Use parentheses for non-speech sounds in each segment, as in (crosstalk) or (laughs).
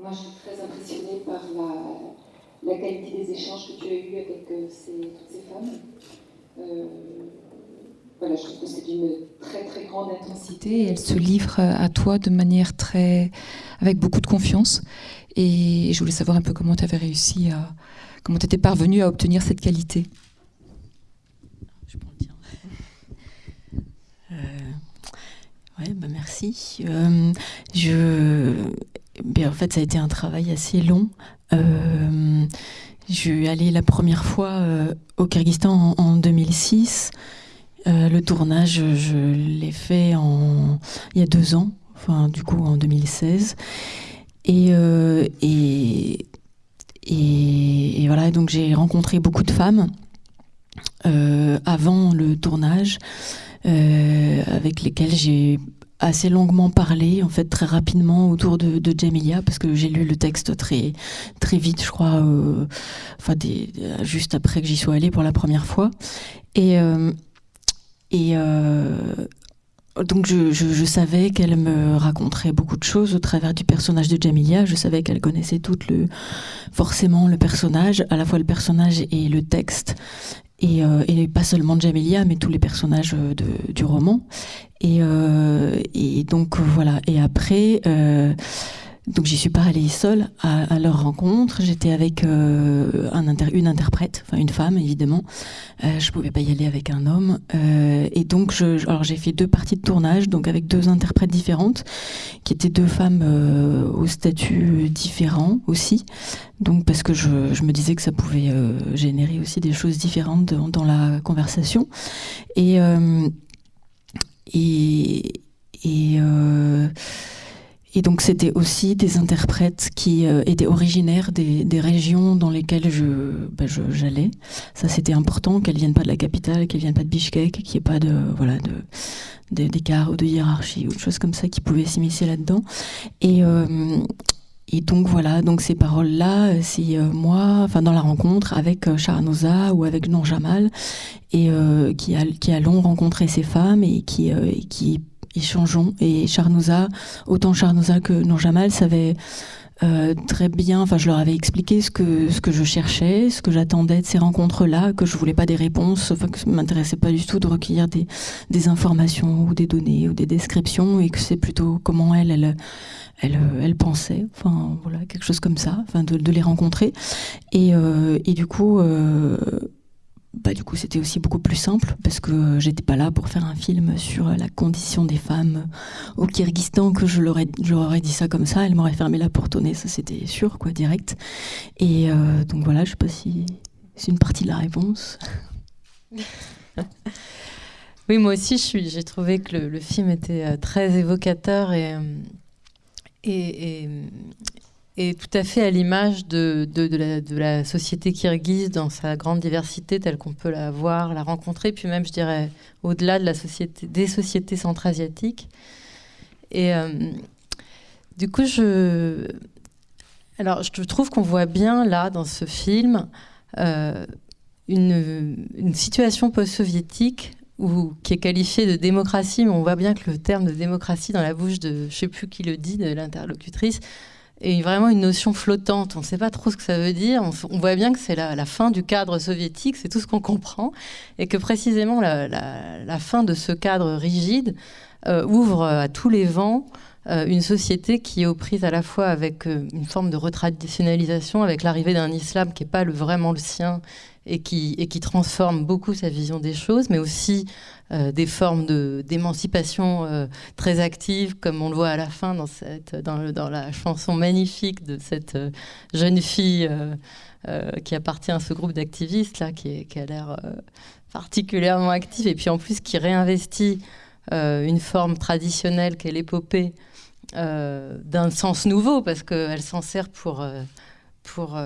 Moi, je suis très impressionnée par la, qualité des échanges que tu as eus avec euh, ces, toutes ces femmes. Euh, voilà, je trouve que c'est d'une très très grande intensité. Elle se livre à toi de manière très, avec beaucoup de confiance. Et je voulais savoir un peu comment tu avais réussi à, comment tu étais parvenu à obtenir cette qualité. Je prends le tien. Euh, ouais, bah merci. Euh, je, en fait, ça a été un travail assez long. Euh, je suis allée la première fois euh, au Kyrgyzstan en, en 2006. Euh, le tournage, je l'ai fait en, il y a deux ans, enfin du coup en 2016. Et, euh, et, et, et, voilà, donc j'ai rencontré beaucoup de femmes avant le tournage, avec lesquelles j'ai assez longuement parlé, en fait très rapidement autour de, de Jamilia, parce que j'ai lu le texte très très vite, je crois, euh, enfin des, juste après que j'y sois allée pour la première fois. Et euh, et euh, donc je, je, je savais qu'elle me raconterait beaucoup de choses au travers du personnage de Jamilia. Je savais qu'elle connaissait tout le, forcément le personnage, à la fois le personnage et le texte. Et, euh, et pas seulement Jamilia, mais tous les personnages de, du roman. Et, euh, et donc voilà. Et après, euh, donc j'y suis pas allée seule à, leur rencontre. J'étais avec euh, une interprète, enfin une femme évidemment. Euh, je pouvais pas y aller avec un homme. Euh, et donc alors j'ai fait deux parties de tournage, donc avec deux interprètes différentes, qui étaient deux femmes euh, au statut différent aussi. Donc parce que je, me disais que ça pouvait générer aussi des choses différentes dans, la conversation. Et et, et et donc c'était aussi des interprètes qui euh, étaient originaires des, régions dans lesquelles je, bah, j'allais. Ça c'était important qu'elles viennent pas de la capitale, qu'elles viennent pas de Bishkek, qu'il n'y ait pas de voilà de d'écart ou de hiérarchie ou de choses comme ça qui pouvaient s'immiscer là-dedans. Et euh, et donc voilà, donc ces paroles-là, c'est euh, moi, enfin dans la rencontre avec euh, ou avec Nour Jamal, et qui, a, qui allons rencontrer ces femmes et qui, et qui échangeons. Et Charnouza, autant Charnouza que Nourjamal savaient euh, très bien, enfin je leur avais expliqué ce que, ce que je cherchais, ce que j'attendais de ces rencontres-là, que je voulais pas des réponses, enfin que ça m'intéressait pas du tout de recueillir des, des informations ou des données ou des descriptions et que c'est plutôt comment elle, elle, elle, elle pensait, enfin voilà, quelque chose comme ça, enfin de, de les rencontrer. Et, euh, et du coup, euh, bah, du coup, c'était aussi beaucoup plus simple parce que j'étais pas là pour faire un film sur la condition des femmes au Kyrgyzstan que je leur, je leur aurais dit ça comme ça, elle m'aurait fermé la porte au nez, ça c'était sûr, quoi, direct. Et euh, donc voilà, je sais pas si c'est une partie de la réponse. (laughs) oui, moi aussi, j'ai trouvé que le, film était euh, très évocateur et, euh, et, et tout à fait à l'image de, de, la, de, la, société kirghize dans sa grande diversité telle qu'on peut la voir, la rencontrer, puis même, je dirais, au-delà de la société, des sociétés centra-asiatiques. Et euh, du coup, je, alors, je trouve qu'on voit bien là, dans ce film, euh, une, une situation post-soviétique ou qui est qualifiée de démocratie, mais on voit bien que le terme de démocratie dans la bouche de, je sais plus qui le dit, de l'interlocutrice, et vraiment une notion flottante. On ne sait pas trop ce que ça veut dire. On, voit bien que c'est la, la, fin du cadre soviétique, c'est tout ce qu'on comprend, et que précisément la, fin de ce cadre rigide euh, ouvre à tous les vents euh, une société qui est aux prises à la fois avec euh, une forme de retraditionnalisation, avec l'arrivée d'un islam qui n'est pas vraiment le sien et qui transforme beaucoup sa vision des choses, mais aussi euh, des formes d'émancipation euh, très actives, comme on le voit à la fin dans, cette, dans, la chanson magnifique de cette euh, jeune fille qui appartient à ce groupe d'activistes, qui, qui a l'air particulièrement active, et puis en plus qui réinvestit une forme traditionnelle qu'est l'épopée d'un sens nouveau, parce qu'elle s'en sert pour... pour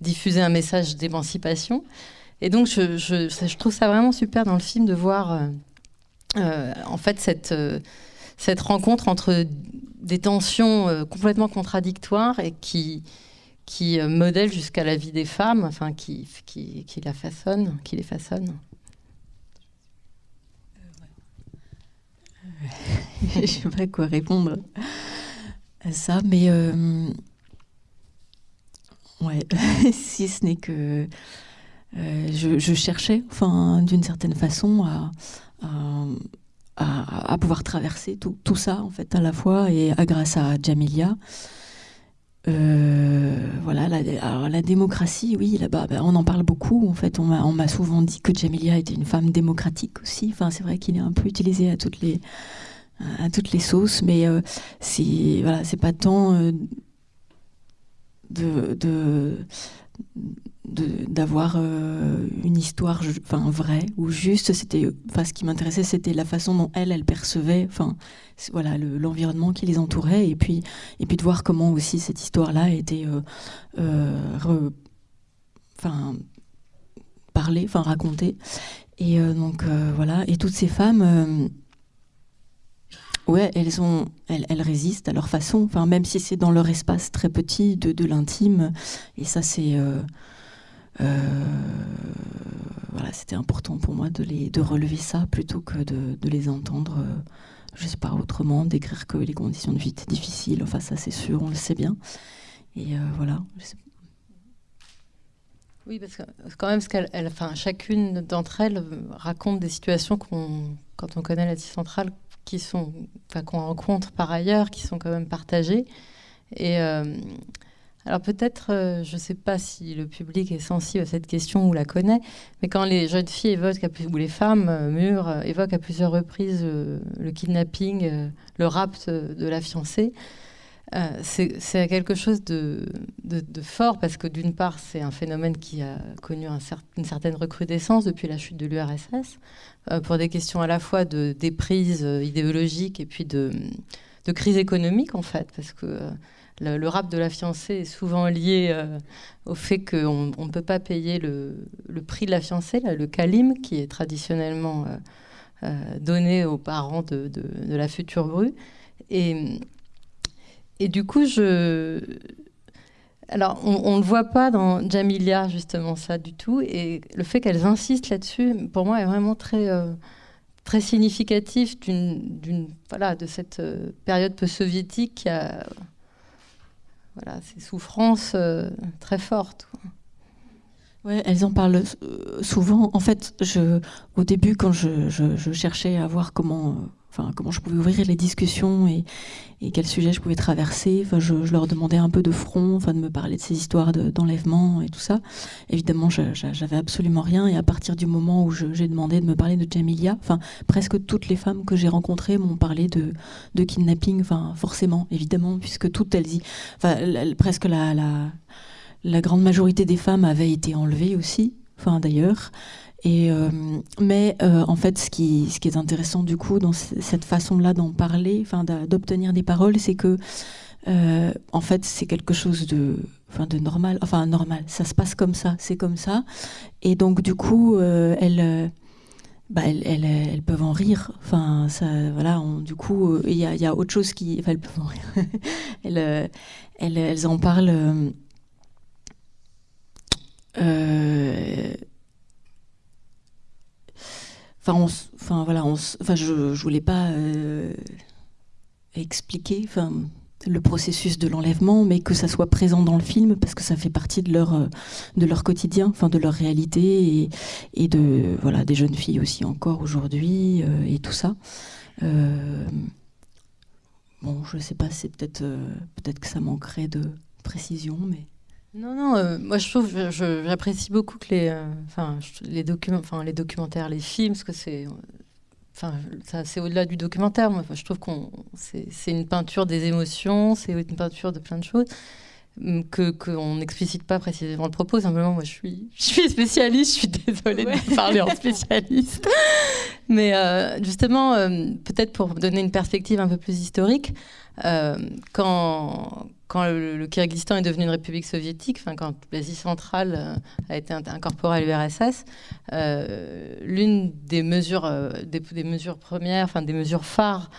diffuser un message d'émancipation. Et donc, je, je, trouve ça vraiment super dans le film de voir, euh, euh, en fait, cette, euh, cette rencontre entre des tensions complètement contradictoires et qui, qui modèlent jusqu'à la vie des femmes, enfin, qui, qui, qui la façonnent, qui les façonnent. (laughs) Je ne sais pas quoi répondre. ça, mais ouais, (laughs) si ce n'est que je, cherchais, enfin, d'une certaine façon, à, à, pouvoir traverser tout, tout, ça en fait à la fois et à, grâce à Jamilia. Euh, voilà, la, la démocratie, oui, là-bas, ben, on en parle beaucoup. En fait, on m'a souvent dit que Jamilia était une femme démocratique aussi. Enfin, c'est vrai qu'il est un peu utilisé à toutes les à toutes les sauces, mais euh, c'est voilà, c'est pas tant euh, de, de d'avoir euh, une histoire enfin vraie ou juste c'était enfin ce qui m'intéressait c'était la façon dont elle elle percevait enfin voilà l'environnement qui les entourait et puis et puis de voir comment aussi cette histoire là était euh, euh, enfin parlée enfin racontée et donc voilà et toutes ces femmes Ouais, elles ont, elles, elles, résistent à leur façon. Enfin, même si c'est dans leur espace très petit de, de l'intime. Et ça, c'est euh, voilà, c'était important pour moi de, les, de relever ça plutôt que de, de les entendre, euh, je sais pas, autrement, décrire que les conditions de vie étaient difficiles. Enfin, ça, c'est sûr, on le sait bien. Et euh, voilà. Oui, parce que quand même, ce enfin, chacune d'entre elles raconte des situations qu'on, quand on connaît la centrale, qui sont, enfin, qu'on rencontre par ailleurs, qui sont quand même partagées. Et alors peut-être, euh, je ne sais pas si le public est sensible à cette question ou la connaît, mais quand les jeunes filles évoquent, ou les femmes euh, mûres euh, évoquent à plusieurs reprises le kidnapping, le rapt de la fiancée, c'est quelque chose de, fort parce que d'une part, c'est un phénomène qui a connu une certaine recrudescence depuis la chute de l'URSS, pour des questions à la fois de déprise idéologique et puis de, crise économique en fait, parce que le, rap de la fiancée est souvent lié euh, au fait qu'on ne peut pas payer le, prix de la fiancée, le kalim, qui est traditionnellement euh, euh, donné aux parents de, la future bru. Et, du coup. Alors, on ne le voit pas dans Jamilia, justement, ça du tout. Et le fait qu'elles insistent là-dessus, pour moi, est vraiment très, très significatif d'une, voilà, de cette période peu-soviétique qui a voilà, ces souffrances euh, très fortes. Ouais, elles en parlent euh, souvent. En fait, je, au début, quand je, je, cherchais à voir comment, euh, comment je pouvais ouvrir les discussions et, et quel sujet je pouvais traverser, enfin, je, leur demandais un peu de front, enfin, de me parler de ces histoires d'enlèvement et tout ça. Évidemment, j'avais absolument rien. Et à partir du moment où j'ai demandé de me parler de Jamilia, enfin, presque toutes les femmes que j'ai rencontrées m'ont parlé de, kidnapping, enfin, forcément, évidemment, puisque toutes elles y, enfin, presque la grande majorité des femmes avaient été enlevées aussi, enfin d'ailleurs. Et euh, mais euh, en fait, ce qui, ce qui est intéressant du coup dans cette façon-là d'en parler, enfin d'obtenir des paroles, c'est que euh, en fait c'est quelque chose de, enfin de normal, enfin normal. Ça se passe comme ça, c'est comme ça. Et donc du coup, elles, bah, elles, elles, elles, peuvent en rire. Enfin, ça, voilà. du coup, il y a, y, a autre chose qui, enfin, elles peuvent en rire. (laughs) elles, elles en parlent enfin, voilà, enfin, je, je voulais pas euh, expliquer, le processus de l'enlèvement, mais que ça soit présent dans le film parce que ça fait partie de leur euh, quotidien, enfin de leur réalité et, de voilà des jeunes filles aussi encore aujourd'hui et tout ça. bon, je sais pas, c'est peut-être peut-être que ça manquerait de précision, mais non, non, euh, moi je trouve, j'apprécie beaucoup que les, euh, les, documents, les documentaires, les films, parce que c'est, enfin, c'est au-delà du documentaire. Moi, je trouve qu'on, c'est une peinture des émotions, c'est une peinture de plein de choses hum, que qu'on n'explicite pas précisément le propos. Simplement, moi, je suis, (laughs) je suis spécialiste. Je suis désolée de parler en (laughs) spécialiste, mais euh, justement, peut-être pour donner une perspective un peu plus historique, quand quand le, Kyrgyzstan est devenu une république soviétique, enfin, quand l'Asie centrale euh, a été incorporée à l'URSS, euh, l'une des mesures, euh, des, mesures premières, enfin, des mesures phares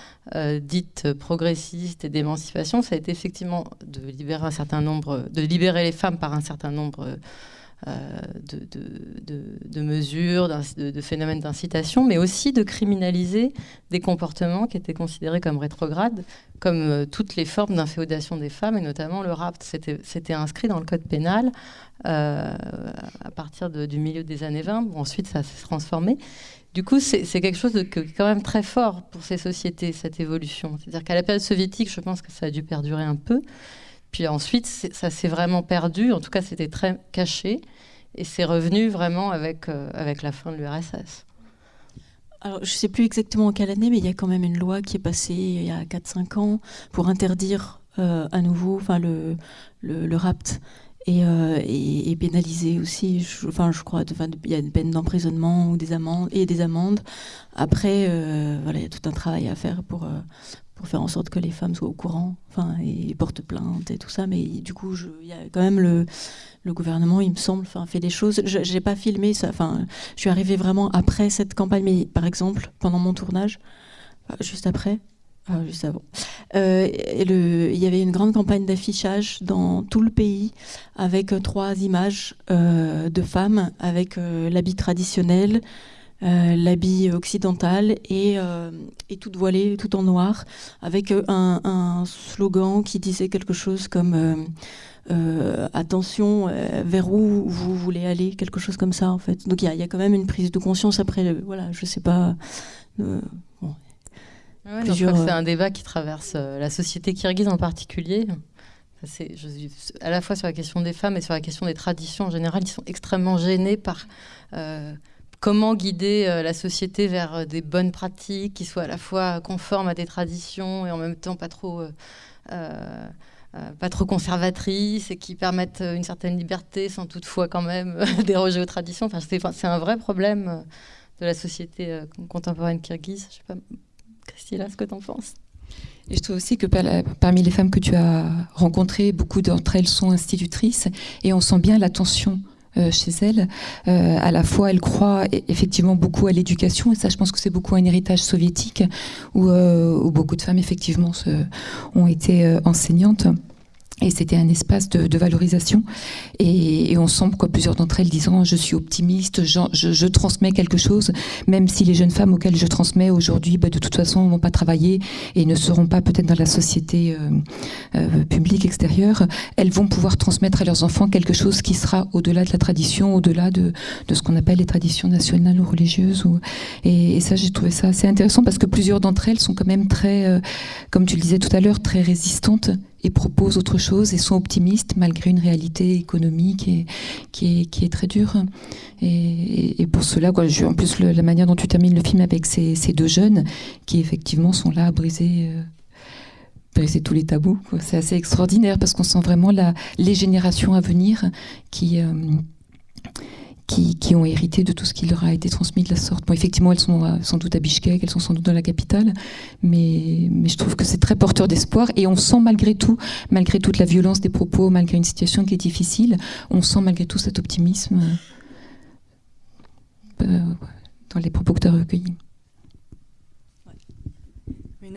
dites progressistes et d'émancipation, ça a été effectivement de libérer un certain nombre, de libérer les femmes par un certain nombre de, mesures, de, phénomènes d'incitation, mais aussi de criminaliser des comportements qui étaient considérés comme rétrogrades, comme toutes les formes d'inféodation des femmes, et notamment le rapt. C'était inscrit dans le code pénal à partir du milieu des années 20. ensuite, ça s'est transformé. Du coup, c'est quelque chose de quand même très fort pour ces sociétés, cette évolution. C'est-à-dire qu'à la période soviétique, je pense que ça a dû perdurer un peu. Puis ensuite, ça s'est vraiment perdu. En tout cas, c'était très caché. Et c'est revenu vraiment avec, euh, avec la fin de l'URSS. Alors, je ne sais plus exactement en quelle année, mais il y a quand même une loi qui est passée il y a 4-5 ans pour interdire euh, à nouveau le, le, rapt euh, et, pénalisé aussi. Enfin, je crois, il y a une peine d'emprisonnement et des amendes. Après, voilà, il y a tout un travail à faire pour pour faire en sorte que les femmes soient au courant, enfin, et portent plainte et tout ça. Mais du coup, il y a quand même le gouvernement, il me semble, enfin, fait des choses. Je n'ai pas filmé ça. Enfin, je suis arrivée vraiment après cette campagne, mais par exemple, pendant mon tournage, juste après, juste avant. Euh, il y avait une grande campagne d'affichage dans tout le pays avec euh, trois images euh, de femmes avec l'habit traditionnel, l'habit occidental et, et toute voilée, tout en noir, avec un, slogan qui disait quelque chose comme attention vers où vous voulez aller, quelque chose comme ça en fait. Donc il y, y, a quand même une prise de conscience après, voilà, je sais pas. C'est un débat qui traverse euh, la société kirghize en particulier. C'est à la fois sur la question des femmes et sur la question des traditions en général, ils sont extrêmement gênés par euh, comment guider euh, la société vers des bonnes pratiques qui soient à la fois conformes à des traditions et en même temps pas trop, pas trop conservatrices et qui permettent une certaine liberté sans toutefois quand même (laughs) déroger aux traditions. Enfin, c'est un vrai problème de la société contemporaine kirghize. Je sais pas, Christina, ce que tu en penses? Et je trouve aussi que parmi les femmes que tu as rencontrées, beaucoup d'entre elles sont institutrices et on sent bien l'attention euh, chez elles. Euh, à la fois, elles croient e-, effectivement beaucoup à l'éducation, et ça, je pense que c'est beaucoup un héritage soviétique, où, euh, beaucoup de femmes, effectivement, ont été enseignantes. Et c'était un espace de, valorisation. Et, on sent que plusieurs d'entre elles disant Je suis optimiste, je, transmets quelque chose, même si les jeunes femmes auxquelles je transmets aujourd'hui, bah, de toute façon, ne vont pas travailler et ne seront pas peut-être dans la société euh, euh, publique extérieure, elles vont pouvoir transmettre à leurs enfants quelque chose qui sera au-delà de la tradition, au-delà de, ce qu'on appelle les traditions nationales ou religieuses. Ou, et, ça, j'ai trouvé ça assez intéressant parce que plusieurs d'entre elles sont quand même très, euh, comme tu le disais tout à l'heure, très résistantes et proposent autre chose et sont optimistes malgré une réalité économique qui, est, très dure. Et, pour cela, en plus, la manière dont tu termines le film avec ces, deux jeunes qui effectivement sont là à briser. Euh, tous les tabous. C'est assez extraordinaire parce qu'on sent vraiment les générations à venir qui, euh, qui, ont hérité de tout ce qui leur a été transmis de la sorte. Bon, effectivement, elles sont euh, sans doute à Bishkek, elles sont sans doute dans la capitale, mais, je trouve que c'est très porteur d'espoir et on sent malgré tout, malgré toute la violence des propos, malgré une situation qui est difficile, on sent malgré tout cet optimisme euh, dans les propos que tu as recueillis.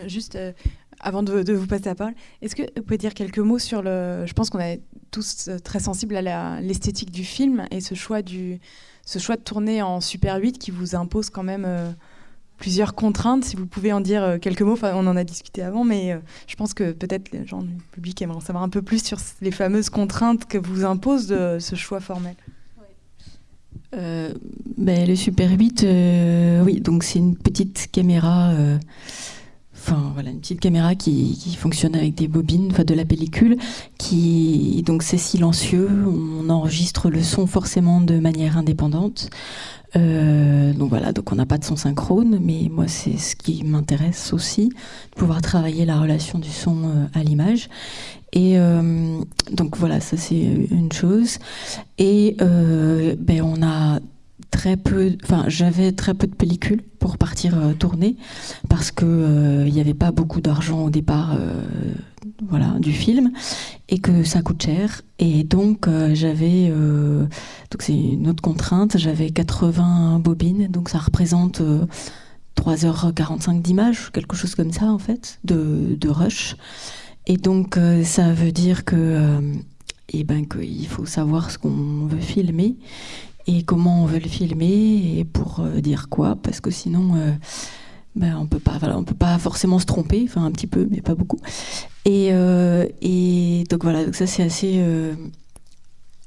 Juste, euh, avant de, vous passer la parole, est-ce que vous pouvez dire quelques mots sur le. Je pense qu'on est tous euh, très sensibles à l'esthétique du film et ce choix, du, ce choix de tourner en Super 8 qui vous impose quand même euh, plusieurs contraintes. Si vous pouvez en dire euh, quelques mots, enfin, on en a discuté avant, mais je pense que peut-être les gens du public aimeraient en savoir un peu plus sur les fameuses contraintes que vous impose de ce choix formel. Ben, le Super 8, oui, donc c'est une petite caméra voilà une petite caméra qui, fonctionne avec des bobines, de la pellicule, qui donc c'est silencieux, on enregistre le son forcément de manière indépendante. Euh, donc voilà, donc on n'a pas de son synchrone, mais moi c'est ce qui m'intéresse aussi, de pouvoir travailler la relation du son euh, à l'image. Et euh, donc voilà, ça c'est une chose. Et ben on a très peu, enfin j'avais très peu de pellicules pour partir euh, tourner parce que euh, il n'y avait pas beaucoup d'argent au départ, euh, voilà, du film et que ça coûte cher. Et donc j'avais, donc c'est une autre contrainte, j'avais 80 bobines. Donc ça représente 3h45 d'images, quelque chose comme ça en fait, de, de rush. Et donc ça veut dire que et ben qu'il faut savoir ce qu'on veut filmer et comment on veut le filmer et pour dire quoi, parce que sinon ben, on peut pas, voilà, on peut pas forcément se tromper, enfin un petit peu, mais pas beaucoup. Et, euh, et donc voilà, donc ça c'est assez euh,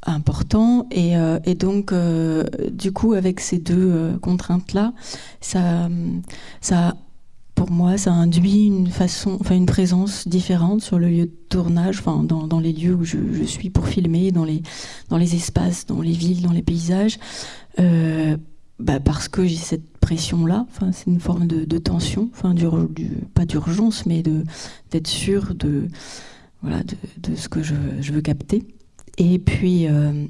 important. Et, euh, et donc du coup avec ces deux contraintes là, ça, ça pour moi, ça induit une façon, enfin une présence différente sur le lieu de tournage, enfin dans, dans les lieux où je, suis pour filmer, dans les dans les espaces, dans les villes, dans les paysages. Bah parce que j'ai cette pression-là. Enfin, c'est une forme de, tension, enfin, du, pas d'urgence, mais de d'être sûr de voilà de, ce que je, veux capter. Et puis euh,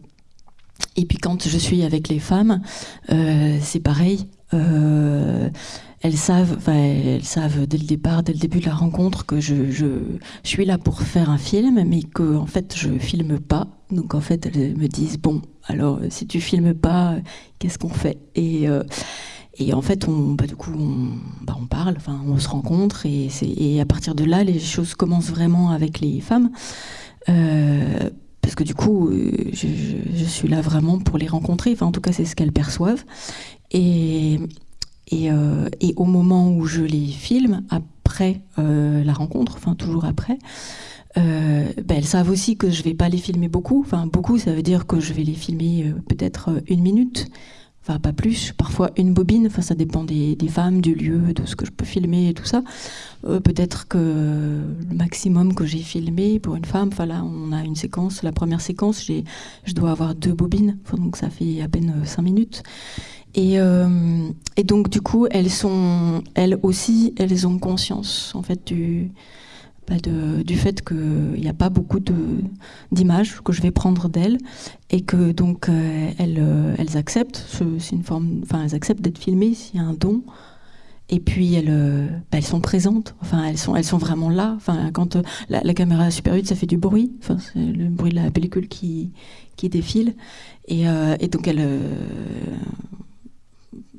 et puis quand je suis avec les femmes, euh, c'est pareil. Euh, elles savent, elles savent dès le départ, dès le début de la rencontre, que je, suis là pour faire un film, mais que en fait je filme pas. Donc en fait elles me disent bon, alors si tu filmes pas, qu'est-ce qu'on fait? Et euh, et en fait, on, bah, du coup, on, bah, on parle, enfin, on se rencontre, et, à partir de là, les choses commencent vraiment avec les femmes. Euh, parce que du coup, euh, je, suis là vraiment pour les rencontrer. En tout cas, c'est ce qu'elles perçoivent. Et, et, euh, et, au moment où je les filme, après euh, la rencontre, enfin toujours après, euh, ben elles savent aussi que je vais pas les filmer beaucoup. Enfin beaucoup, ça veut dire que je vais les filmer euh, peut-être une minute, enfin pas plus. Parfois une bobine. Enfin ça dépend des, femmes, du lieu, de ce que je peux filmer et tout ça. Euh, peut-être que le maximum que j'ai filmé pour une femme, enfin là on a une séquence. La première séquence, je dois avoir deux bobines. Donc ça fait à peine cinq minutes. Et, euh, et, donc du coup, elles sont, elles aussi, elles ont conscience en fait du, bah du fait qu'il n'y a pas beaucoup d'images que je vais prendre d'elles et que donc euh, elles, euh, elles acceptent, c'est une forme, enfin elles acceptent d'être filmées s'il y a un don. Et puis elles, euh, bah, elles sont présentes, enfin elles sont, elles sont vraiment là. Enfin quand la, caméra Super 8, ça fait du bruit, enfin c'est le bruit de la pellicule qui, qui défile. Et, et donc elles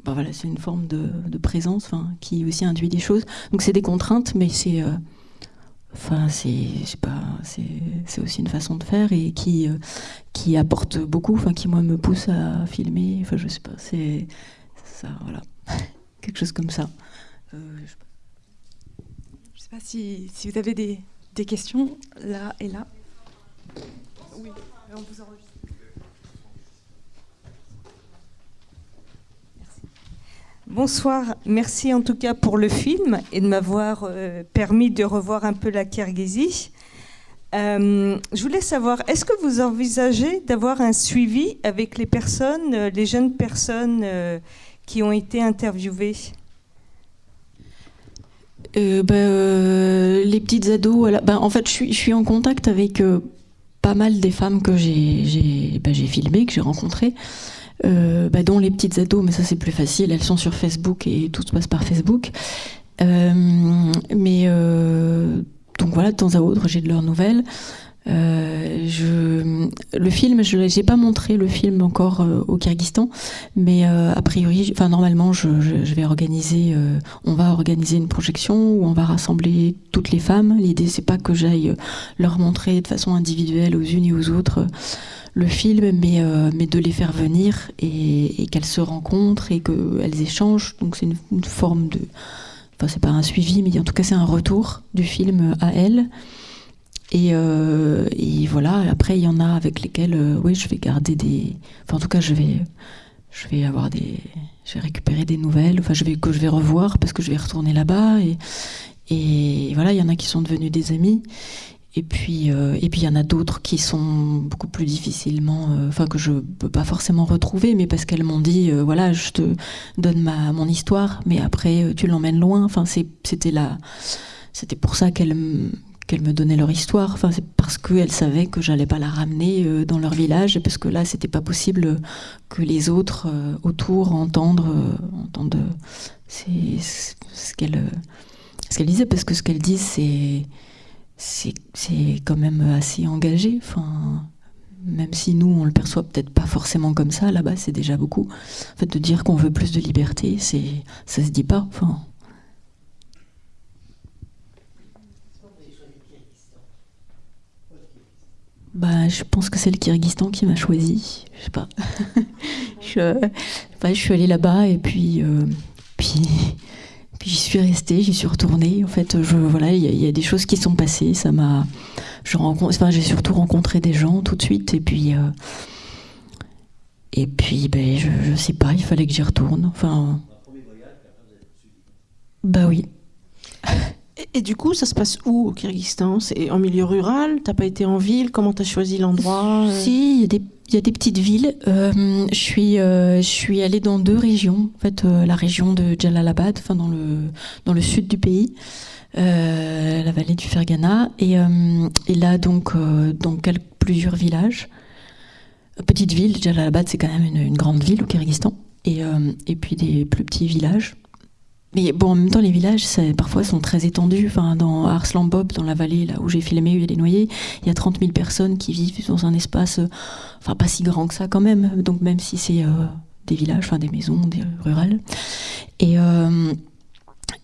ben voilà, c'est une forme de, de présence qui aussi induit des choses. Donc c'est des contraintes, mais c'est enfin c'est pas c'est aussi une façon de faire et qui euh, qui apporte beaucoup, enfin qui moi me pousse à filmer. Enfin je sais pas, c'est ça voilà (laughs) quelque chose comme ça. Euh, je... sais pas si, si vous avez des, des questions là et là. Oui, on vous enregistre. Bonsoir, merci en tout cas pour le film et de m'avoir euh, permis de revoir un peu la Kirghizie. Euh, je voulais savoir, est-ce que vous envisagez d'avoir un suivi avec les personnes, euh, les jeunes personnes qui ont été interviewées? Ben, Les petites ados, ben, en fait je suis, en contact avec pas mal des femmes que j'ai ben, filmées, que j'ai rencontrées bah, dont les petites ados, mais ça c'est plus facile, elles sont sur Facebook et tout se passe par Facebook. Euh, mais euh, donc voilà, de temps à autre, j'ai de leurs nouvelles. Euh, je, le film, je n'ai pas montré le film encore euh, au Kyrgyzstan, mais euh, a priori, enfin normalement, je, je, je vais organiser, on va organiser une projection où on va rassembler toutes les femmes. L'idée, c'est pas que j'aille leur montrer de façon individuelle aux unes et aux autres le film, mais, euh, mais de les faire venir et, et qu'elles se rencontrent et qu'elles échangent. Donc c'est une, une, forme de... Enfin, c'est pas un suivi, mais en tout cas c'est un retour du film à elles. Et, euh, et, voilà, après il y en a avec lesquelles, euh, oui, je vais garder des... Enfin en tout cas je vais, je vais avoir des... Je vais récupérer des nouvelles, enfin je vais, que je vais revoir parce que je vais retourner là-bas. Et, voilà, il y en a qui sont devenus des amis. Et puis, euh, et puis il y en a d'autres qui sont beaucoup plus difficilement, enfin que je peux pas forcément retrouver, mais parce qu'elles m'ont dit, voilà, je te donne ma mon histoire, mais après tu l'emmènes loin. Enfin, c'était là, c'était pour ça qu'elles qu'elles me donnaient leur histoire. Enfin, c'est parce qu'elles savaient que j'allais pas la ramener euh, dans leur village, parce que là, c'était pas possible que les autres euh, autour entendent, c'est ce qu'elles ce qu'elles disaient, parce que ce qu'elles disent, c'est c'est quand même assez engagé. Enfin, même si nous, on le perçoit peut-être pas forcément comme ça, là-bas, c'est déjà beaucoup. En fait, de dire qu'on veut plus de liberté, c'est ça se dit pas. Bah, je pense que c'est le Kyrgyzstan qui m'a choisi. Je sais pas. (laughs) je, je suis allée là-bas et puis, euh, puis, (laughs) puis j'y suis restée, j'y suis retournée. En fait, je, voilà, il y, a des choses qui sont passées. Ça m'a, je rencontre, enfin, j'ai surtout rencontré des gens tout de suite et puis. Euh, et puis, ben, je, je sais pas, il fallait que j'y retourne. Enfin. Bah oui. Et, du coup, ça se passe où au Kyrgyzstan? C'est en milieu rural? T'as pas été en ville? Comment t'as choisi l'endroit? Euh? Si, il y, a des petites villes. Euh, je, suis, euh, je suis allée dans deux régions. En fait, la région de Jalalabad, enfin dans le, dans le sud du pays, la vallée du Fergana. Et, et là, donc, dans plusieurs villages. Petite ville, Jalalabad, c'est quand même une, une, grande ville au Kyrgyzstan. Et, et puis des plus petits villages. Mais bon, en même temps, les villages, parfois, sont très étendus. Enfin, dans Arslan Bob, dans la vallée là où j'ai filmé, il des noyés, il y a 30 000 personnes qui vivent dans un espace, euh, enfin, pas si grand que ça quand même. Donc, même si c'est euh, des villages, enfin, des maisons, rurales. Et, euh,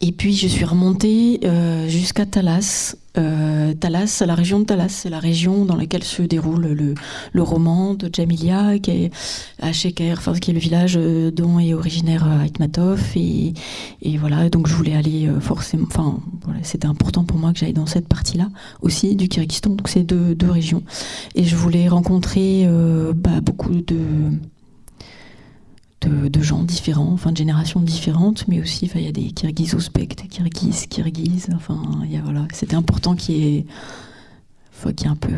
et puis, je suis remontée jusqu'à Talas, euh, Talas, la région de Talas, c'est la région dans laquelle se déroule le, le roman de Jamilia, qui est à enfin, qui est le village euh, dont est originaire euh, Aitmatov. Et, et voilà, donc je voulais aller forcément. Enfin, voilà, c'était important pour moi que j'aille dans cette partie-là aussi du Kyrgyzstan. Donc c'est deux, deux régions. Et je voulais rencontrer bah, beaucoup de de, gens différents, enfin de générations différentes, mais aussi il y a des Kirghizes ouzbeks, des Kirghizes, Kirghizes, enfin voilà, c'était important qu'il y ait, qu'il y ait un peu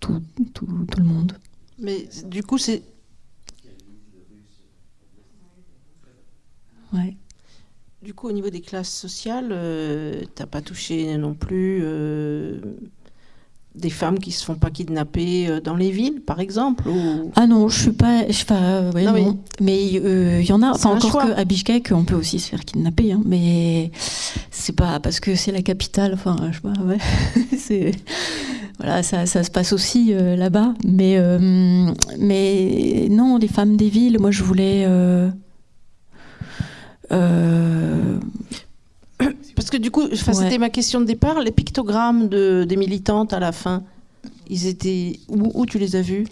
tout, tout, tout, le monde. Mais du coup c'est... Ouais. Du coup au niveau des classes sociales, euh, t'as pas touché non plus... Euh, des femmes qui se font pas kidnapper euh, dans les villes, par exemple Ah non, je suis pas. Je, enfin, Mais il euh, y en a. Enfin, encore qu'à Bishkek, on peut aussi se faire kidnapper, hein, mais c'est pas parce que c'est la capitale. Enfin, je sais pas. Ouais. (laughs) c'est voilà, ça, ça, se passe aussi euh, là-bas. Mais mais non, les femmes des villes. Moi, je voulais. Parce que du coup, c'était ma question de départ, les pictogrammes de, des militantes à la fin, ils étaient où, tu les as vus?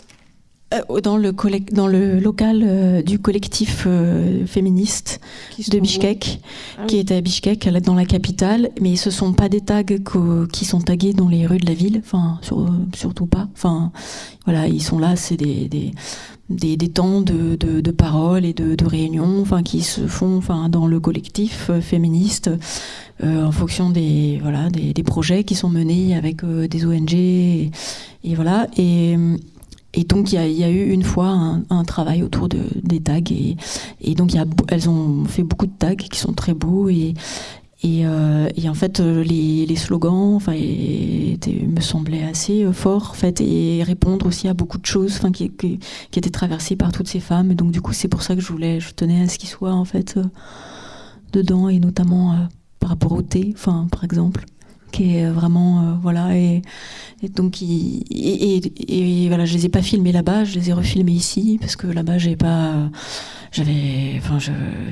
Euh, dans, le dans le local euh, du collectif euh, féministe de Bishkek, ah qui était à Bishkek, dans la capitale, mais ce sont pas des tags qui sont tagués dans les rues de la ville, enfin surtout pas. Enfin voilà, ils sont là, c'est des, des des, temps de, de, parole et de, réunions enfin, qui se font enfin, dans le collectif euh, féministe euh, en fonction des, voilà, des, projets qui sont menés avec euh, des ONG. Et, voilà. Et, donc, il y, a eu une fois un, travail autour de, des tags. Et, et donc, y a, elles ont fait beaucoup de tags qui sont très beaux. Et, euh, et, en fait, euh, les, les slogans enfin, me semblaient assez euh, forts en fait, et répondre aussi à beaucoup de choses enfin, qui, qui, qui, étaient traversées par toutes ces femmes. Et donc, du coup, c'est pour ça que je voulais, je tenais à ce qu'ils soient en fait dedans, et notamment par rapport au thé, enfin, par exemple qui est vraiment voilà et, donc et, voilà je les ai pas filmés là-bas je les ai refilmés ici parce que là-bas j'ai pas j'avais, enfin,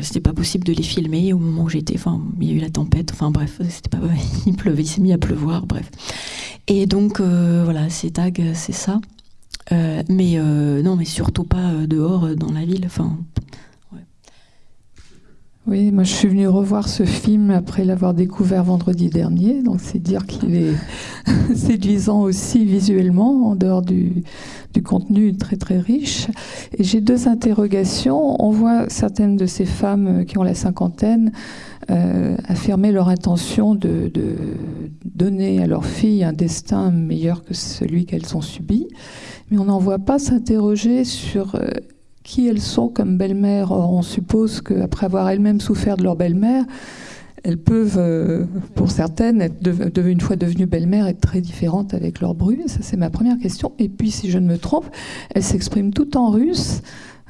c'était pas possible de les filmer au moment où j'étais. Enfin, il y a eu la tempête. Enfin, bref, c'était pas, (laughs) il pleuvait, il s'est mis à pleuvoir. Bref. Et donc, euh, voilà, ces tags, c'est ça. Euh, mais euh, non, mais surtout pas dehors dans la ville. Enfin, oui, moi je suis venue revoir ce film après l'avoir découvert vendredi dernier, donc c'est dire qu'il est (laughs) séduisant aussi visuellement, en dehors du, du contenu très très riche. Et j'ai deux interrogations. On voit certaines de ces femmes qui ont la cinquantaine euh, affirmer leur intention de, de, donner à leurs filles un destin meilleur que celui qu'elles ont subi, mais on n'en voit pas s'interroger sur euh, qui elles sont comme belle-mère. On suppose qu'après avoir elles-mêmes souffert de leur belle-mère, elles peuvent, euh, pour certaines, être de, une fois devenues belle-mère, être très différentes avec leur bru. Ça, c'est ma première question. Et puis, si je ne me trompe, elles s'expriment tout en russe.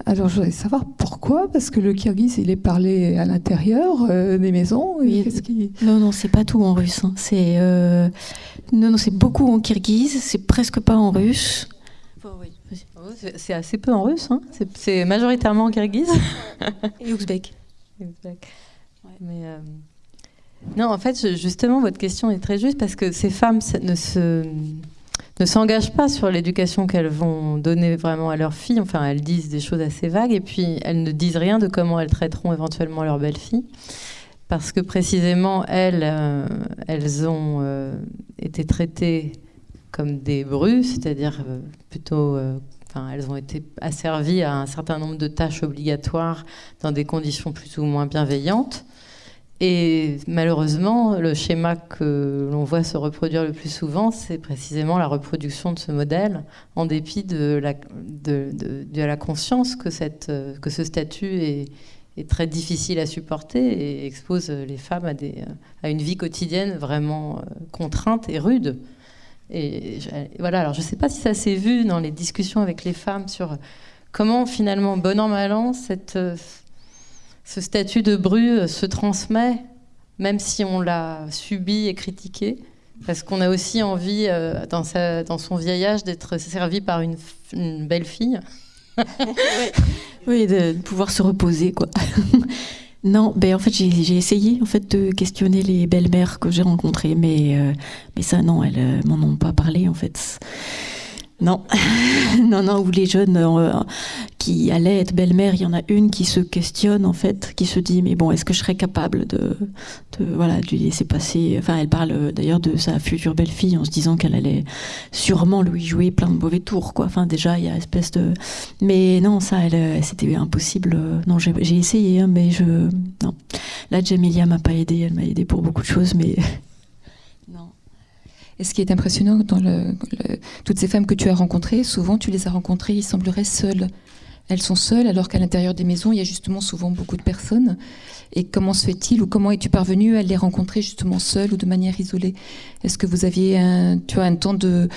Alors, je voudrais savoir pourquoi, parce que le kirghiz, il est parlé à l'intérieur euh, des maisons. Oui. Qui... Non, non, c'est pas tout en russe. Hein. C'est euh... non, non, c'est beaucoup en kirghiz. C'est presque pas en russe. C'est assez peu en russe, hein. c'est majoritairement en kirghiz. Et (laughs) ouzbek. Mais euh, non, en fait, justement, votre question est très juste parce que ces femmes ne se ne s'engagent pas sur l'éducation qu'elles vont donner vraiment à leurs filles. Enfin, elles disent des choses assez vagues et puis elles ne disent rien de comment elles traiteront éventuellement leur belle-fille. Parce que précisément, elles, euh, elles ont euh, été traitées comme des brus, c'est-à-dire euh, plutôt Elles ont été asservies à un certain nombre de tâches obligatoires dans des conditions plus ou moins bienveillantes. Et malheureusement, le schéma que l'on voit se reproduire le plus souvent, c'est précisément la reproduction de ce modèle, en dépit de la, de, la conscience que, cette, que ce statut est, est, très difficile à supporter et expose les femmes à, des, à une vie quotidienne vraiment euh, contrainte et rude. Et voilà, alors je ne sais pas si ça s'est vu dans les discussions avec les femmes sur comment finalement, bon an, mal an, cette ce statut de bru se transmet, même si on l'a subi et critiqué, parce qu'on a aussi envie, euh, dans, dans, son vieillage, d'être servi par une, belle fille. (laughs) oui, de pouvoir se reposer, quoi. (laughs) non, ben en fait, j'ai essayé en fait de questionner les belles-mères que j'ai rencontrées, mais euh, mais ça, non, elles euh, m'en ont pas parlé, en fait. Non, (laughs) non, non, ou les jeunes euh, qui allaient être belle-mère, il y en a une qui se questionne en fait, qui se dit mais bon, est-ce que je serais capable de, de voilà, de laisser passer? Enfin, elle parle euh, d'ailleurs de sa future belle-fille en se disant qu'elle allait sûrement lui jouer plein de mauvais tours, quoi. Enfin, déjà il y a une espèce de, mais non, ça, elle, euh, c'était impossible. Non, j'ai essayé, hein, mais je, non. Là, Jamilia m'a pas aidé, elle m'a aidé pour beaucoup de choses, mais (laughs) et ce qui est impressionnant dans toutes ces femmes que tu as rencontrées, souvent tu les as rencontrées, il semblerait seules. Elles sont seules alors qu'à l'intérieur des maisons, il y a justement souvent beaucoup de personnes. Et comment se fait-il ou comment es-tu parvenu à les rencontrer justement seules ou de manière isolée? Est-ce que vous aviez un, tu vois, un temps de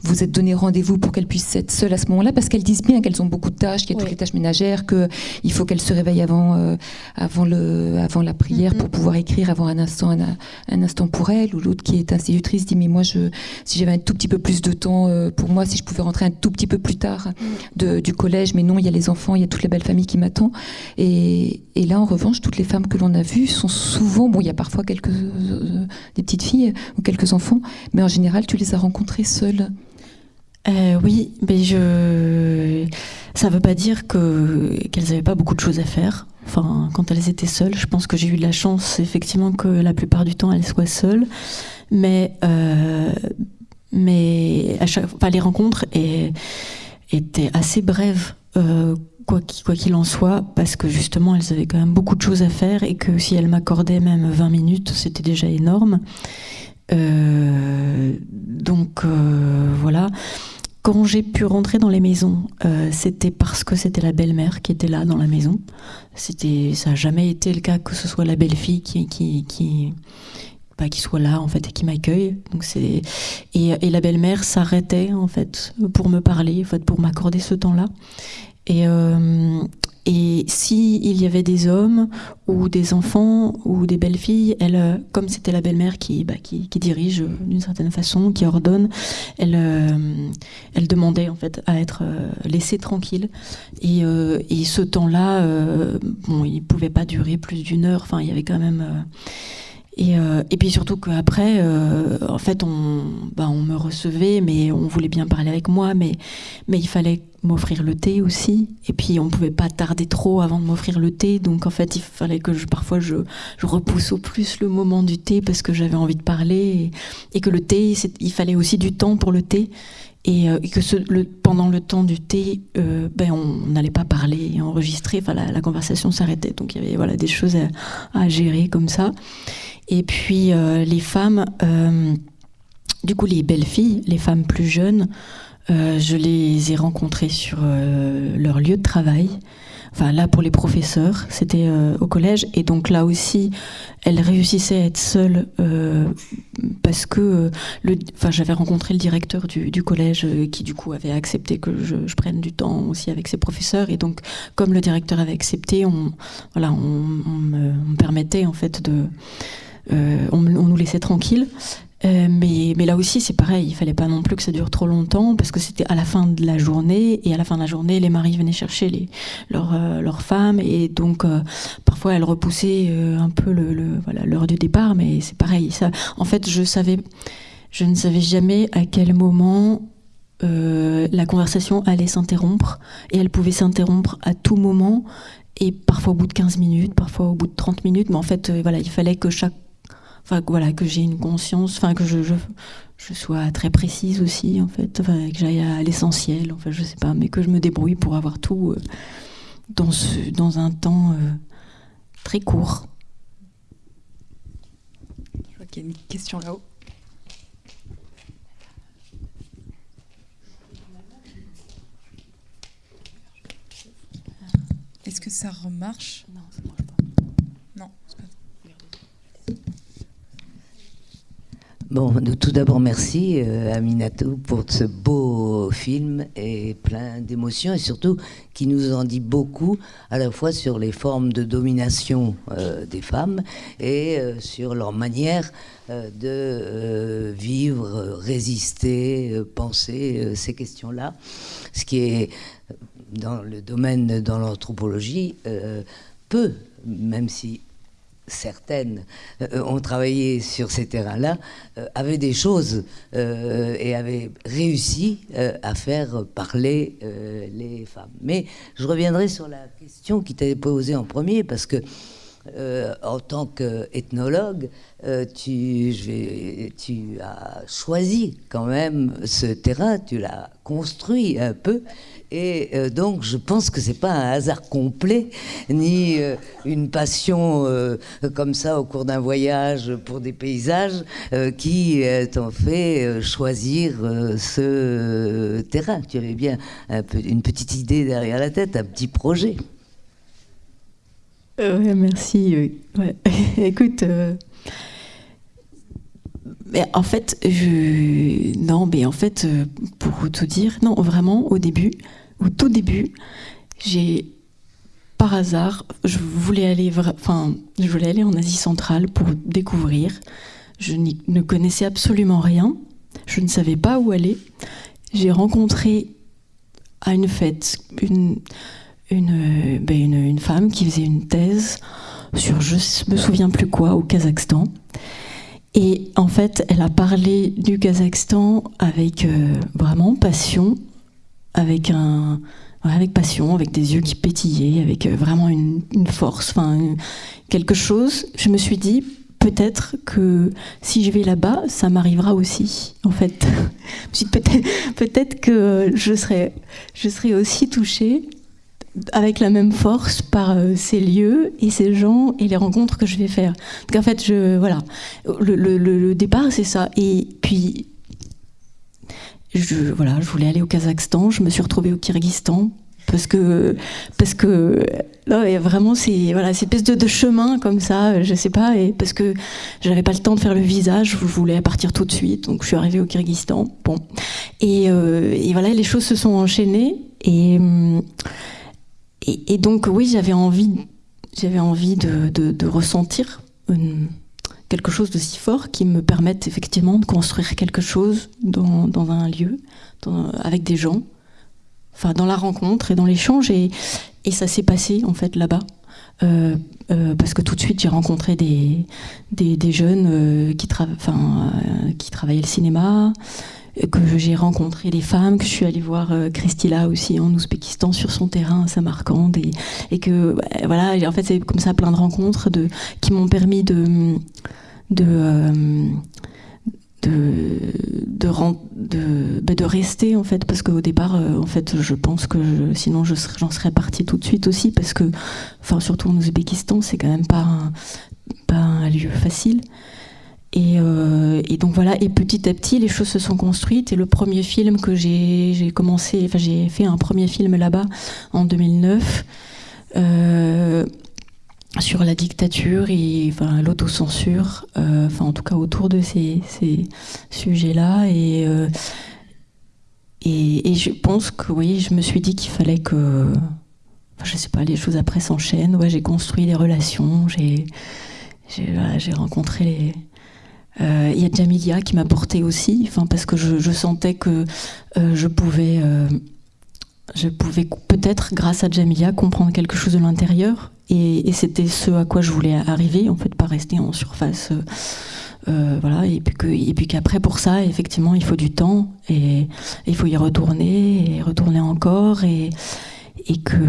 vous êtes donné rendez-vous pour qu'elles puissent être seules à ce moment-là? Parce qu'elles disent bien qu'elles ont beaucoup de tâches, qu'il y a toutes les tâches ménagères, qu'il faut qu'elles se réveillent avant, euh, avant, le, avant la prière mm-hmm. pour pouvoir écrire, avoir un instant, un, instant pour elles. Ou l'autre qui est institutrice dit Mais moi, je, si j'avais un tout petit peu plus de temps euh, pour moi, si je pouvais rentrer un tout petit peu plus tard mm. de, du collège, mais non, il y a les enfants, il y a toute la belle famille qui m'attend. Et, et là, en revanche, toutes les femmes que l'on a vues sont souvent, bon, il y a parfois quelques euh, des petites filles ou quelques enfants, mais en général, tu les as rencontrées seules. Euh, oui, mais je. Ça ne veut pas dire que qu'elles n'avaient pas beaucoup de choses à faire. Enfin, quand elles étaient seules, je pense que j'ai eu de la chance, effectivement, que la plupart du temps elles soient seules. Mais, euh, mais à chaque, enfin, les rencontres étaient assez brèves quoi qu'il en soit, parce que justement, elles avaient quand même beaucoup de choses à faire et que si elles m'accordaient même 20 minutes, c'était déjà énorme. Euh, donc euh, voilà. Quand j'ai pu rentrer dans les maisons, euh, c'était parce que c'était la belle-mère qui était là dans la maison. C'était, ça n'a jamais été le cas que ce soit la belle-fille qui, bah, qui soit là en fait et qui m'accueille. Donc c'est et, et la belle-mère s'arrêtait en fait pour me parler, en fait pour m'accorder ce temps-là. Et, euh, et si il y avait des hommes ou des enfants ou des belles filles, elle, euh, comme c'était la belle-mère qui, bah, qui, dirige d'une certaine façon, qui ordonne, elle, euh, elle demandait en fait à être euh, laissée tranquille. Et, et ce temps-là, bon, il pouvait pas durer plus d'une heure. Enfin, il y avait quand même et, euh, et, puis surtout qu'après, euh, en fait, on, bah, on me recevait, mais on voulait bien parler avec moi, mais, mais il fallait m'offrir le thé aussi. Et puis on ne pouvait pas tarder trop avant de m'offrir le thé. Donc en fait, il fallait que je, parfois je, je repousse au plus le moment du thé parce que j'avais envie de parler. Et, que le thé, il fallait aussi du temps pour le thé. Et, euh, que pendant le temps du thé, euh, ben on n'allait pas parler et enregistrer. Enfin, la, conversation s'arrêtait. Donc il y avait voilà, des choses à, gérer comme ça. Et puis euh, les femmes, du coup les belles filles, les femmes plus jeunes, euh, je les ai rencontrées sur leur lieu de travail. Enfin là pour les professeurs, c'était au collège et donc là aussi, elles réussissaient à être seules parce que le, enfin j'avais rencontré le directeur du, du, collège qui du coup avait accepté que je, je, prenne du temps aussi avec ses professeurs et donc comme le directeur avait accepté, on voilà on, on, me, on me permettait en fait de euh, on, nous laissait tranquilles. Euh, mais, là aussi, c'est pareil, il fallait pas non plus que ça dure trop longtemps, parce que c'était à la fin de la journée, et à la fin de la journée, les maris venaient chercher les, leurs, euh, femmes, et donc parfois elles repoussaient un peu l'heure du départ, mais c'est pareil. En fait, je je ne savais jamais à quel moment euh, la conversation allait s'interrompre et elle pouvait s'interrompre à tout moment et parfois au bout de 15 minutes, parfois au bout de 30 minutes, mais en fait, euh, voilà, il fallait que chaque enfin voilà que j'ai une conscience enfin que je, je, je, sois très précise aussi en fait. Enfin, que j'aille à l'essentiel enfin je sais pas mais que je me débrouille pour avoir tout euh, dans ce dans un temps euh, très court. Je vois qu'il y a une question là-haut. Est-ce que ça remarche? Non, c'est pas Tout d'abord, merci euh, à Minato pour ce beau film et plein d'émotions et surtout qui nous en dit beaucoup à la fois sur les formes de domination euh, des femmes et euh, sur leur manière euh, de euh, vivre, résister, euh, penser ces questions-là. Ce qui est dans le domaine, dans l'anthropologie, peu, même si certaines euh, ont travaillé sur ces terrains-là, euh, avaient des choses euh, et avaient réussi à faire parler les femmes. Mais je reviendrai sur la question qui t'avait posée en premier, parce que en tant qu'ethnologue, tu, tu as choisi quand même ce terrain, tu l'as construit un peu, et euh, donc, je pense que c'est pas un hasard complet, ni euh, une passion euh, comme ça au cours d'un voyage pour des paysages qui t'ont fait choisir ce terrain. Tu avais bien une petite idée derrière la tête, un petit projet. Merci. Ouais. (laughs) Écoute. Mais en fait, je... non, mais en fait, pour tout dire, non, vraiment, au début, au tout début, j'ai par hasard, je voulais aller, enfin, je voulais aller en Asie centrale pour découvrir. Je ne connaissais absolument rien. Je ne savais pas où aller. J'ai rencontré à une fête une, une, ben une, femme qui faisait une thèse sur je me souviens plus quoi au Kazakhstan. Et en fait, elle a parlé du Kazakhstan avec euh, vraiment passion avec un avec passion, avec des yeux qui pétillaient, avec euh, vraiment une, force, enfin quelque chose. Je me suis dit peut-être que si je vais là-bas, ça m'arrivera aussi. En fait, (laughs) peut-être peut-être que je serai je serai aussi touchée avec la même force par euh, ces lieux et ces gens et les rencontres que je vais faire. Donc en fait, je voilà, le, le départ c'est ça. Et puis je, voilà, je voulais aller au Kazakhstan, je me suis retrouvée au Kyrgyzstan parce que parce que là il y a vraiment ces voilà ces espèces de, chemin comme ça je sais pas et parce que j'avais pas le temps de faire le visa je voulais partir tout de suite donc je suis arrivée au Kyrgyzstan bon. Et, euh, et voilà les choses se sont enchaînées et et, donc oui j'avais envie j'avais envie de, de, ressentir quelque chose de si fort qui me permette effectivement de construire quelque chose dans, dans un lieu, avec des gens, enfin dans la rencontre et dans l'échange. Et, et ça s'est passé en fait là-bas. Euh, euh, parce que tout de suite j'ai rencontré des, des, des jeunes euh, qui, tra euh, qui travaillaient le cinéma, que j'ai rencontré des femmes, que je suis allée voir euh, Christila aussi en Ouzbékistan sur son terrain à Samarcande et, et que voilà en fait c'est comme ça plein de rencontres qui m'ont permis de de, euh, bah, de, rester en fait parce qu'au départ euh, en fait je pense que sinon je j'en serais partie tout de suite aussi parce que enfin surtout en Ouzbékistan c'est quand même pas pas un lieu facile et, euh, et, donc voilà et petit à petit les choses se sont construites et le premier film que j'ai commencé enfin j'ai fait un premier film là-bas en 2009 euh, sur la dictature et l'autocensure, euh, enfin en tout cas autour de ces, sujets-là. Et, je pense que oui, je me suis dit qu'il fallait que, enfin, je sais pas, les choses après s'enchaînent. Ouais, j'ai construit des relations, j'ai rencontré les. Euh, il y a Jamilia qui m'a porté aussi, parce que je, sentais que euh, je pouvais, euh, je pouvais peut-être grâce à Jamilia comprendre quelque chose de l'intérieur et, c'était ce à quoi je voulais arriver, en fait, pas rester en surface. voilà, et puis qu'après pour ça, effectivement, il faut du temps et, il faut y retourner et retourner encore et, et que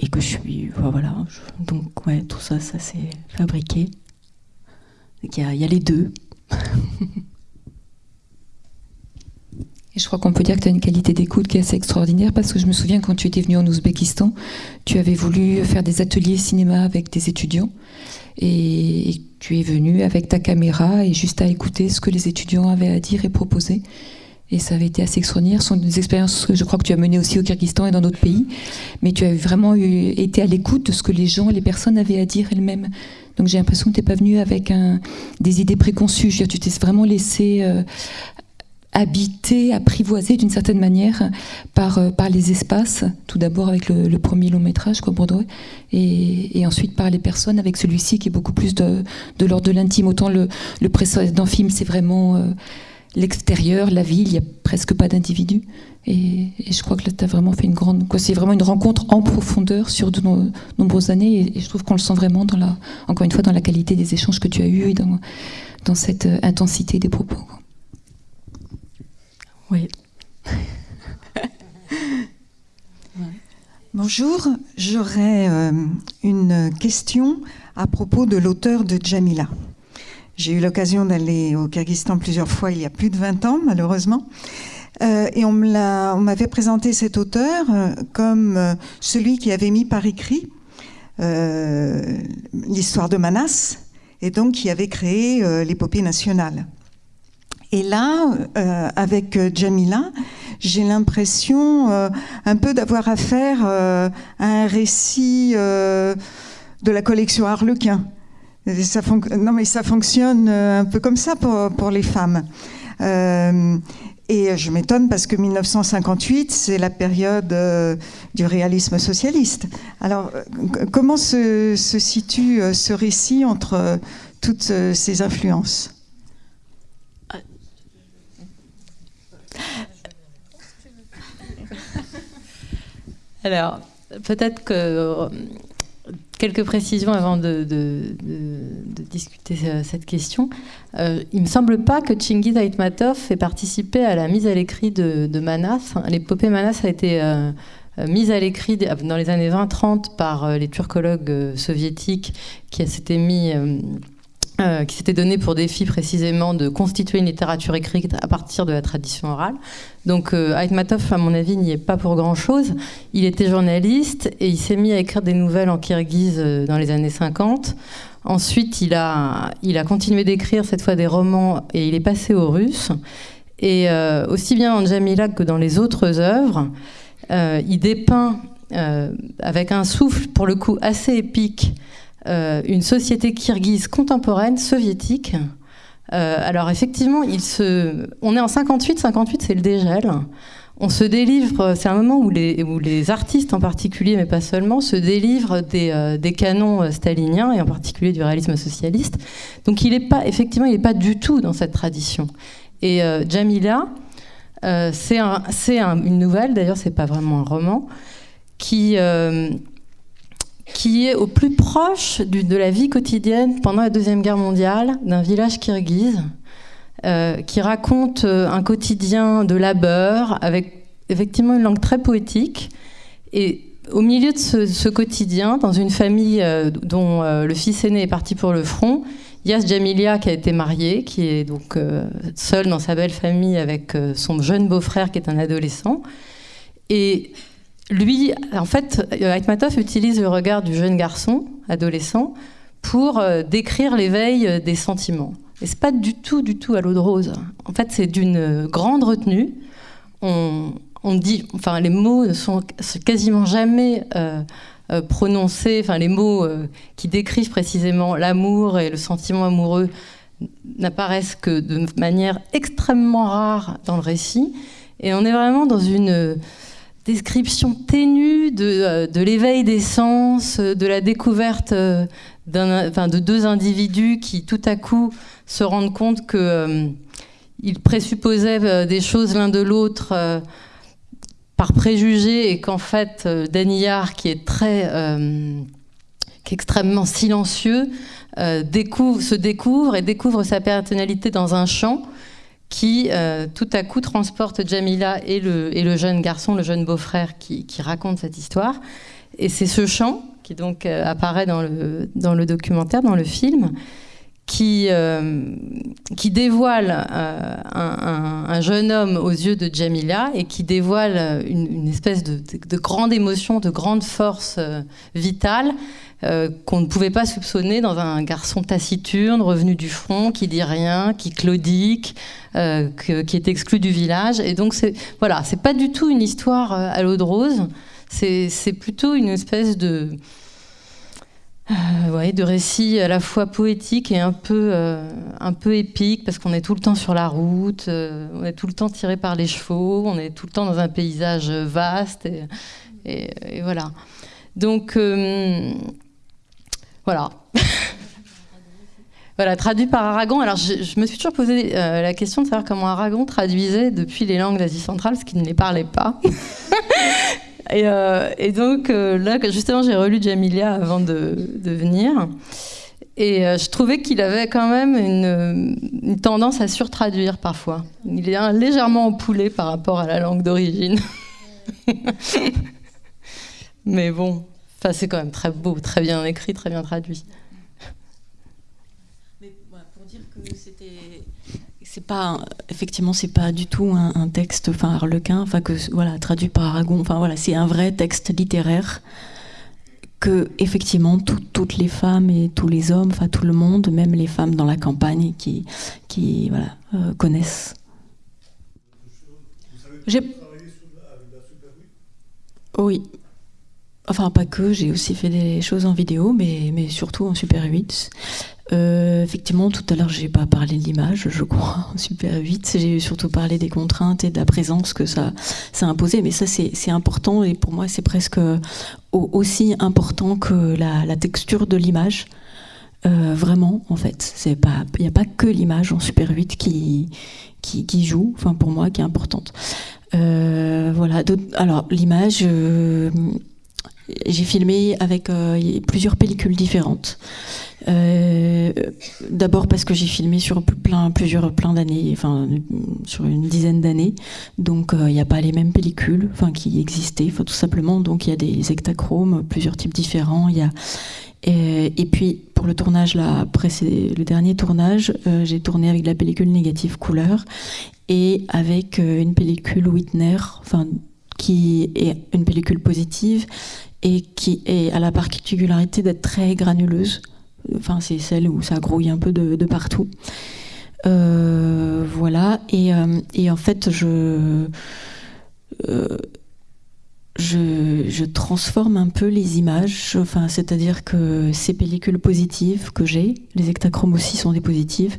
et que je suis voilà. donc ouais, tout ça, ça s'est fabriqué. Il y, a les deux. (laughs) je crois qu'on peut dire que tu as une qualité d'écoute qui est assez extraordinaire parce que je me souviens quand tu étais venu en Ouzbékistan, tu avais voulu faire des ateliers cinéma avec des étudiants et tu es venu avec ta caméra et juste à écouter ce que les étudiants avaient à dire et proposer. Et ça avait été assez extraordinaire. Ce sont des expériences que je crois que tu as menées aussi au Kyrgyzstan et dans d'autres pays. Mais tu as vraiment été à l'écoute de ce que les gens, les personnes avaient à dire elles-mêmes. Donc j'ai l'impression que tu n'es pas venu avec des idées préconçues. tu t'es vraiment laissé euh, habité, apprivoisé d'une certaine manière par, euh, par les espaces, tout d'abord avec le, premier long métrage, quoi, et, ensuite par les personnes, avec celui-ci qui est beaucoup plus de, de l'ordre de l'intime. Autant le, le précédent film, c'est vraiment euh, l'extérieur, la ville, il n'y a presque pas d'individus. Et, je crois que là, tu as vraiment fait une grande. C'est vraiment une rencontre en profondeur sur de nombreuses années, et, je trouve qu'on le sent vraiment, dans la, encore une fois, dans la qualité des échanges que tu as eus et dans, dans cette euh, intensité des propos. Oui. (laughs) Bonjour, j'aurais euh, une question à propos de l'auteur de Jamila. J'ai eu l'occasion d'aller au Kyrgyzstan plusieurs fois il y a plus de 20 ans, malheureusement. Euh, et on m'avait présenté cet auteur euh, comme celui qui avait mis par écrit l'histoire de Manas et donc qui avait créé l'épopée nationale. Et là, euh, avec euh, Jamila, j'ai l'impression euh, un peu d'avoir affaire à un récit de la collection Harlequin. Non, mais ça fonctionne un peu comme ça pour, pour les femmes. et je m'étonne parce que 1958, c'est la période du réalisme socialiste. Alors, comment se, situe ce récit entre toutes ces influences? Alors, peut-être que euh, quelques précisions avant de, discuter euh, cette question. Euh, il ne me semble pas que Chingiz Aitmatov ait participé à la mise à l'écrit de, Manas. L'épopée Manas a été mise à l'écrit dans les années 20-30 par les turcologues soviétiques qui s'étaient mis euh, qui s'était donné pour défi précisément de constituer une littérature écrite à partir de la tradition orale. Donc euh, Aitmatov, à mon avis, n'y est pas pour grand-chose. Il était journaliste et il s'est mis à écrire des nouvelles en kirghize euh, dans les années 50. Ensuite, il a, il a continué d'écrire cette fois des romans et il est passé au russe. Et euh, aussi bien en Jamila que dans les autres œuvres, il dépeint avec un souffle pour le coup assez épique euh, une société kirghize contemporaine soviétique. Euh, alors effectivement, on est en 58, 58 c'est le dégel. On se délivre, c'est un moment où les, artistes en particulier, mais pas seulement, se délivrent des, euh, canons staliniens et en particulier du réalisme socialiste. Donc il est pas, effectivement, il n'est pas du tout dans cette tradition. Et Jamila, c'est un, une nouvelle, d'ailleurs c'est pas vraiment un roman, qui qui est au plus proche de la vie quotidienne pendant la Deuxième Guerre mondiale d'un village kirghize, euh, qui raconte euh, un quotidien de labeur avec effectivement une langue très poétique. Et au milieu de ce, quotidien, dans une famille euh, dont le fils aîné est parti pour le front, il y a Jamilia qui a été mariée, qui est donc seule dans sa belle famille avec son jeune beau-frère qui est un adolescent. Et lui, en fait, Aitmatov utilise le regard du jeune garçon, adolescent, pour euh, décrire l'éveil euh, des sentiments. Et c'est pas du tout, du tout à l'eau de rose. En fait, c'est d'une grande retenue. On, dit, enfin, les mots ne sont quasiment jamais euh, prononcés. Enfin, les mots qui décrivent précisément l'amour et le sentiment amoureux n'apparaissent que de manière extrêmement rare dans le récit. Et on est vraiment dans une description ténue de, euh, de l'éveil des sens, de la découverte euh, de deux individus qui tout à coup se rendent compte qu'ils euh, présupposaient des choses l'un de l'autre par préjugés et qu'en fait Daniyar, qui est très extrêmement silencieux, découvre, se découvre et découvre sa personnalité dans un chant qui tout à coup transporte Jamila et le, jeune garçon, le jeune beau-frère qui, raconte cette histoire. Et c'est ce chant qui donc apparaît dans le, dans le documentaire, dans le film, qui, euh, qui dévoile euh, un, jeune homme aux yeux de Jamila et qui dévoile une, espèce de, grande émotion, de grande force euh, vitale qu'on ne pouvait pas soupçonner dans un garçon taciturne, revenu du front, qui dit rien, qui claudique, qui est exclu du village. Et donc, voilà, c'est pas du tout une histoire à l'eau de rose, c'est plutôt une espèce de euh, de récits à la fois poétiques et un peu, euh, un peu épiques, parce qu'on est tout le temps sur la route, euh, on est tout le temps tiré par les chevaux, on est tout le temps dans un paysage vaste, et, voilà. Donc, voilà. (laughs) voilà, traduit par Aragon. Alors, je, je me suis toujours posé la question de savoir comment Aragon traduisait depuis les langues d'Asie centrale, parce qu'il ne les parlait pas. (laughs) Euh, et, donc euh, là, justement, j'ai relu Jamilia avant de, venir. Et euh, je trouvais qu'il avait quand même une, tendance à surtraduire parfois. Il est légèrement empoulé par rapport à la langue d'origine. (laughs) Mais bon, c'est quand même très beau, très bien écrit, très bien traduit. Mais pour dire que c'était c'est pas effectivement c'est pas du tout un, texte enfin Harlequin enfin que voilà traduit par Aragon. Enfin voilà c'est un vrai texte littéraire que effectivement toutes les femmes et tous les hommes enfin tout le monde même les femmes dans la campagne qui qui voilà euh, connaissent. J'ai oui. Enfin pas que j'ai aussi fait des choses en vidéo mais mais surtout en Super 8 euh, effectivement, tout à l'heure, j'ai pas parlé de l'image, je crois, (laughs) super vite. J'ai surtout parlé des contraintes et de la présence que ça, ça. Mais ça, c'est important et pour moi, c'est presque aussi important que la, texture de l'image. Euh, vraiment, en fait, il n'y a pas que l'image en Super 8 qui, joue, enfin pour moi, qui est importante. Euh, voilà. Alors l'image, j'ai filmé avec plusieurs pellicules différentes. Euh, d'abord parce que j'ai filmé sur plein, plusieurs plein d'années, enfin sur une dizaine d'années, donc il euh, n'y a pas les mêmes pellicules, enfin qui existaient, tout simplement. Donc il y a des hectachromes, plusieurs types différents. Il y a et, puis pour le tournage là, le dernier tournage, euh, j'ai tourné avec de la pellicule négative couleur et avec une pellicule Whitner, enfin qui est une pellicule positive et qui est à la particularité d'être très granuleuse. Enfin, c'est celle où ça grouille un peu de, partout. Euh, voilà. Euh, et, en fait, je, euh, je, je, transforme un peu les images. Enfin, c'est-à-dire que ces pellicules positives que j'ai, les hectachromes aussi sont des positives,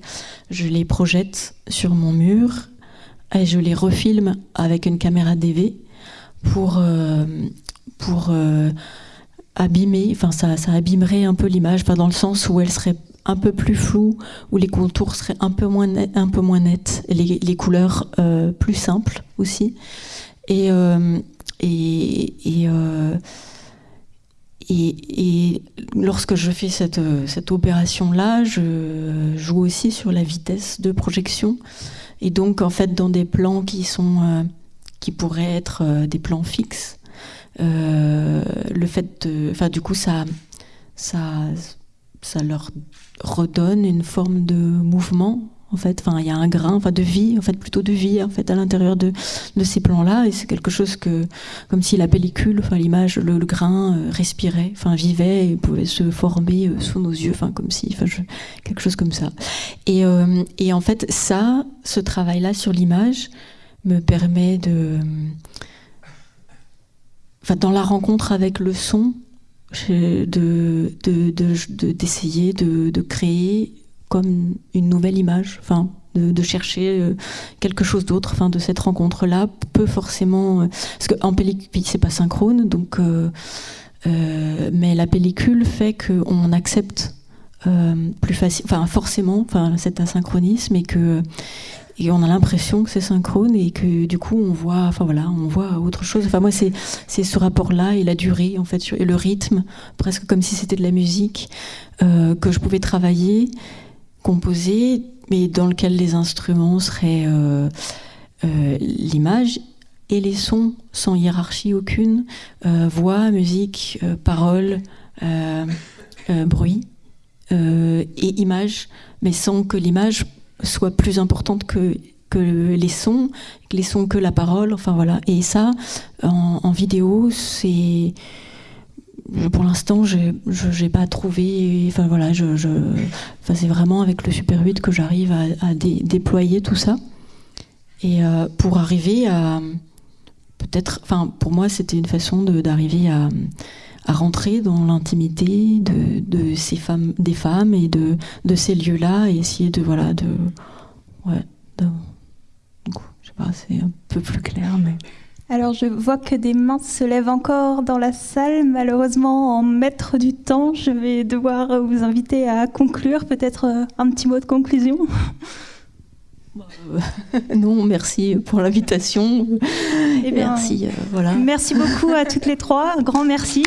je les projette sur mon mur et je les refilme avec une caméra DV pour, pour abîmer, enfin ça, ça abîmerait un peu l'image, dans le sens où elle serait un peu plus floue, où les contours seraient un peu moins, un peu moins nets, et les, couleurs euh, plus simples aussi. Et, euh, et, euh, et, et, lorsque je fais cette, cette opération-là, je joue aussi sur la vitesse de projection. Et donc, en fait, dans des plans qui sont qui pourraient être des plans fixes, euh, le fait de, enfin du coup ça, ça, ça leur redonne une forme de mouvement en fait. Enfin, il y a un grain, enfin de vie, en fait plutôt de vie en fait à l'intérieur de, de ces plans-là, et c'est quelque chose que, comme si la pellicule, enfin l'image, le, grain euh, respirait, enfin vivait et pouvait se former euh, sous nos yeux, enfin comme si, enfin quelque chose comme ça. Et, et en fait, ça, ce travail-là sur l'image me permet de dans la rencontre avec le son, d'essayer de, de, de, de, créer comme une nouvelle image, enfin, de, chercher euh, quelque chose d'autre, enfin, de cette rencontre-là, peut forcément, euh, parce qu'en pellicule, c'est pas synchrone, donc, euh, mais la pellicule fait qu'on accepte plus facile, enfin, forcément, enfin, cet asynchronisme et que et on a l'impression que c'est synchrone et que du coup on voit, enfin voilà, on voit autre chose. Enfin moi c'est c'est ce rapport-là et la durée en fait et le rythme, presque comme si c'était de la musique euh, que je pouvais travailler, composer, mais dans lequel les instruments seraient euh, euh, l'image et les sons sans hiérarchie aucune, voix, musique, paroles, bruit et image, mais sans que l'image soit plus importante que, que les sons, que les sons que la parole. Enfin voilà. Et ça, en, vidéo, c'est pour l'instant, je n'ai pas trouvé. Enfin voilà, je, c'est vraiment avec le Super 8 que j'arrive à, déployer tout ça. Et euh, pour arriver à peut-être, enfin pour moi, c'était une façon d'arriver à, à rentrer dans l'intimité de, ces femmes, des femmes et de, ces lieux-là et essayer de voilà de ouais je sais pas c'est un peu plus clair mais alors je vois que des mains se lèvent encore dans la salle. Malheureusement, en maître du temps, je vais devoir vous inviter à conclure. Peut-être euh, un petit mot de conclusion. (laughs) non, merci pour l'invitation. Eh merci, euh, voilà. Merci beaucoup à toutes les trois. Grand merci.